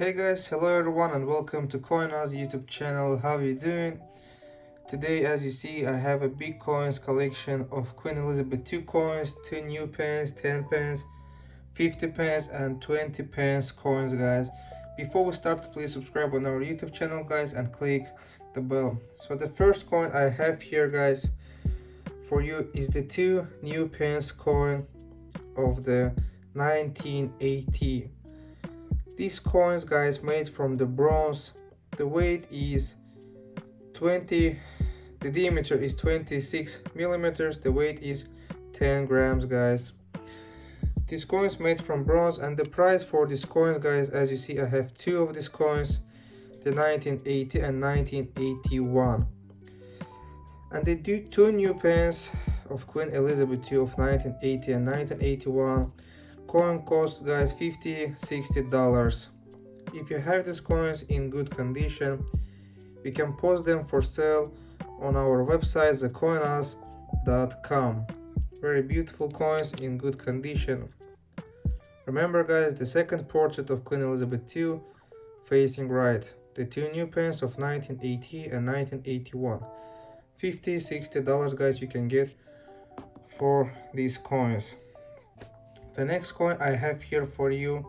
Hey guys, hello everyone and welcome to CoinOz YouTube channel. How are you doing? Today as you see I have a big coins collection of Queen Elizabeth II coins, 2 new pence, 10 pence, 50 pence and 20 pence coins guys. Before we start please subscribe on our YouTube channel guys and click the bell. So the first coin I have here guys for you is the 2 new pence coin of the 1980 these coins guys made from the bronze. The weight is 20 the diameter is 26 millimeters. The weight is 10 grams guys. These coins made from bronze and the price for these coins guys as you see i have two of these coins the 1980 and 1981 and they do two new pence of queen elizabeth ii of 1980 and 1981 coin costs guys 50 60 dollars. If you have these coins in good condition we can post them for sale on our website thecoinoz.com very beautiful coins in good condition. Remember guys the second portrait of queen elizabeth ii facing right. The two new pence of 1980 and 1981 50 60 dollars guys you can get for these coins the next coin i have here for you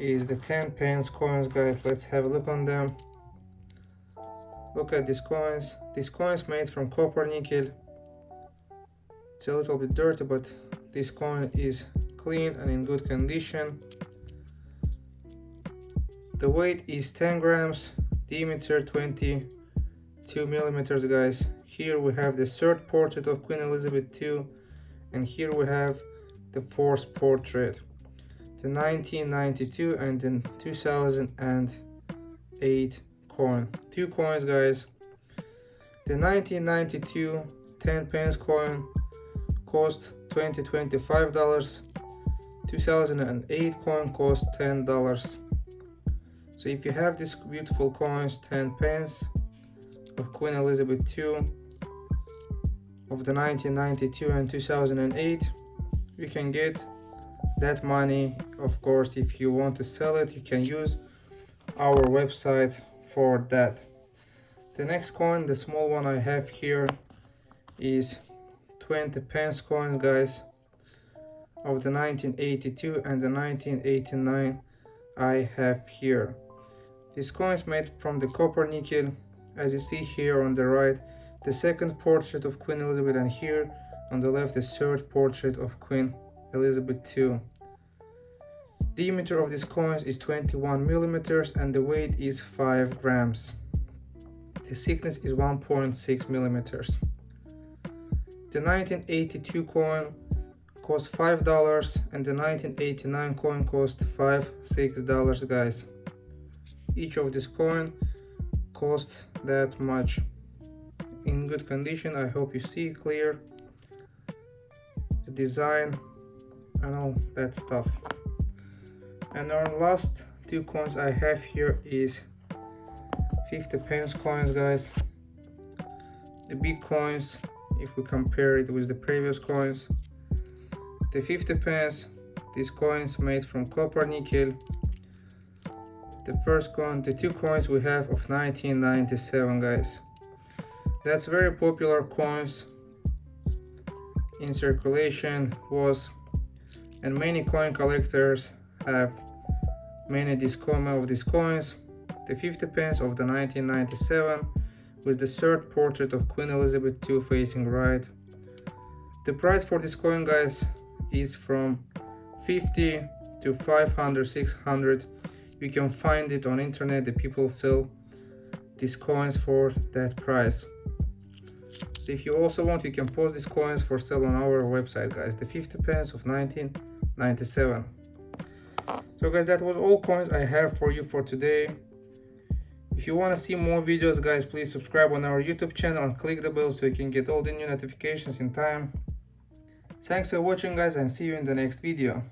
is the 10 pence coins guys. Let's have a look on them. Look at these coins. These coins made from copper nickel. It's a little bit dirty but this coin is clean and in good condition. The weight is 10 grams diameter 22 millimeters guys. Here we have the third portrait of queen elizabeth ii and here we have the fourth portrait the 1992 and the 2008 coin. Two coins guys. The 1992 10 pence coin cost 20 25 dollars. 2008 coin cost 10 dollars. So if you have these beautiful coins 10 pence of queen elizabeth ii of the 1992 and 2008 you can get that money. Of course if you want to sell it you can use our website for that. The next coin the small one i have here is 20 pence coin guys of the 1982 and the 1989 i have here. This coin is made from the copper nickel. As you see here on the right the second portrait of queen elizabeth and here on the left, the third portrait of Queen Elizabeth II. The diameter of these coins is 21 millimeters and the weight is 5 grams. The thickness is 1.6 millimeters. The 1982 coin cost $5 and the 1989 coin cost $5-$6, guys. Each of this coin cost that much. In good condition, I hope you see clear the design and all that stuff. And our last two coins i have here is 50 pence coins guys. The big coins if we compare it with the previous coins. The 50 pence these coins made from copper nickel. The first coin the two coins we have of 1997 guys. That's very popular coins in circulation was and many coin collectors have many discoma of these coins. The 50 pence of the 1997 with the third portrait of Queen Elizabeth II facing right. The price for this coin guys is from 50 to 500 600 you can find it on internet. The people sell these coins for that price if you also want you can post these coins for sale on our website guys. The 50 pence of 1997 so guys that was all coins i have for you for today. If you want to see more videos guys please subscribe on our youtube channel and click the bell so you can get all the new notifications in time. Thanks for watching guys and see you in the next video